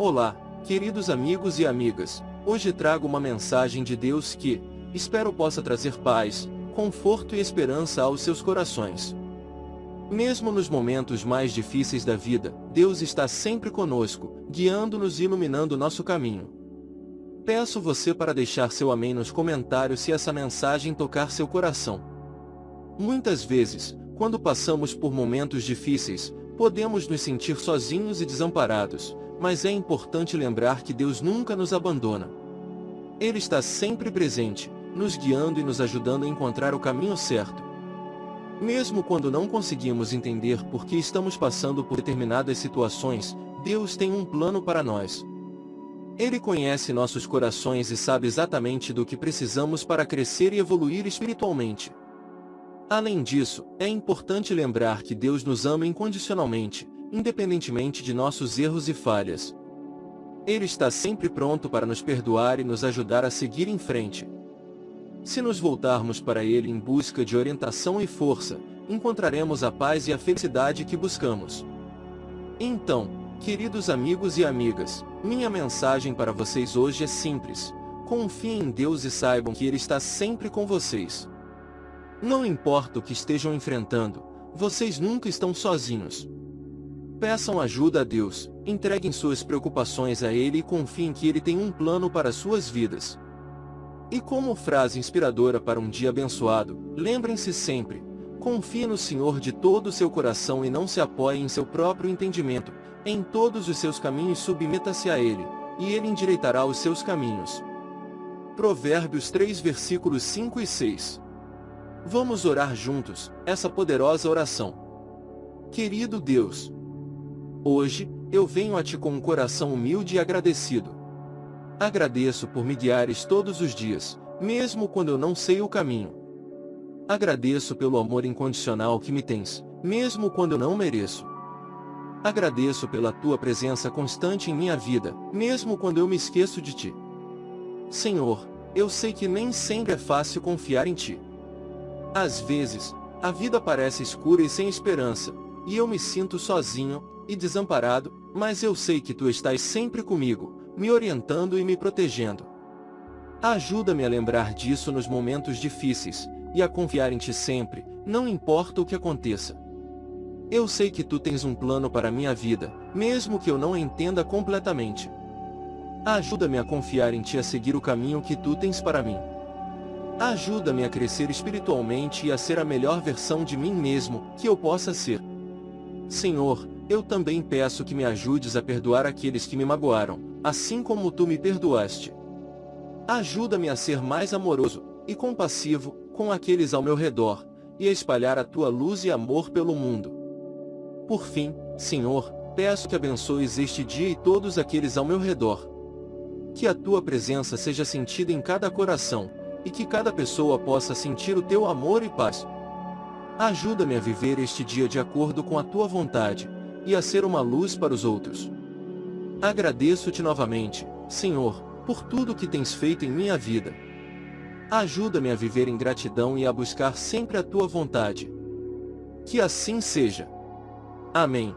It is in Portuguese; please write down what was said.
Olá, queridos amigos e amigas. Hoje trago uma mensagem de Deus que, espero possa trazer paz, conforto e esperança aos seus corações. Mesmo nos momentos mais difíceis da vida, Deus está sempre conosco, guiando-nos e iluminando nosso caminho. Peço você para deixar seu amém nos comentários se essa mensagem tocar seu coração. Muitas vezes, quando passamos por momentos difíceis, podemos nos sentir sozinhos e desamparados, mas é importante lembrar que Deus nunca nos abandona. Ele está sempre presente, nos guiando e nos ajudando a encontrar o caminho certo. Mesmo quando não conseguimos entender por que estamos passando por determinadas situações, Deus tem um plano para nós. Ele conhece nossos corações e sabe exatamente do que precisamos para crescer e evoluir espiritualmente. Além disso, é importante lembrar que Deus nos ama incondicionalmente, independentemente de nossos erros e falhas. Ele está sempre pronto para nos perdoar e nos ajudar a seguir em frente. Se nos voltarmos para Ele em busca de orientação e força, encontraremos a paz e a felicidade que buscamos. Então, queridos amigos e amigas, minha mensagem para vocês hoje é simples. Confiem em Deus e saibam que Ele está sempre com vocês. Não importa o que estejam enfrentando, vocês nunca estão sozinhos. Peçam ajuda a Deus, entreguem suas preocupações a Ele e confiem que Ele tem um plano para suas vidas. E como frase inspiradora para um dia abençoado, lembrem-se sempre, confie no Senhor de todo o seu coração e não se apoie em seu próprio entendimento, em todos os seus caminhos submeta-se a Ele, e Ele endireitará os seus caminhos. Provérbios 3 versículos 5 e 6 Vamos orar juntos, essa poderosa oração. Querido Deus, Hoje, eu venho a Ti com um coração humilde e agradecido. Agradeço por me guiares todos os dias, mesmo quando eu não sei o caminho. Agradeço pelo amor incondicional que me tens, mesmo quando eu não mereço. Agradeço pela Tua presença constante em minha vida, mesmo quando eu me esqueço de Ti. Senhor, eu sei que nem sempre é fácil confiar em Ti. Às vezes, a vida parece escura e sem esperança, e eu me sinto sozinho, e desamparado, mas eu sei que tu estás sempre comigo, me orientando e me protegendo. Ajuda-me a lembrar disso nos momentos difíceis, e a confiar em ti sempre, não importa o que aconteça. Eu sei que tu tens um plano para minha vida, mesmo que eu não entenda completamente. Ajuda-me a confiar em ti a seguir o caminho que tu tens para mim. Ajuda-me a crescer espiritualmente e a ser a melhor versão de mim mesmo que eu possa ser. Senhor, eu também peço que me ajudes a perdoar aqueles que me magoaram, assim como tu me perdoaste. Ajuda-me a ser mais amoroso e compassivo com aqueles ao meu redor, e a espalhar a tua luz e amor pelo mundo. Por fim, Senhor, peço que abençoes este dia e todos aqueles ao meu redor. Que a tua presença seja sentida em cada coração, e que cada pessoa possa sentir o teu amor e paz. Ajuda-me a viver este dia de acordo com a tua vontade, e a ser uma luz para os outros. Agradeço-te novamente, Senhor, por tudo que tens feito em minha vida. Ajuda-me a viver em gratidão e a buscar sempre a tua vontade. Que assim seja. Amém.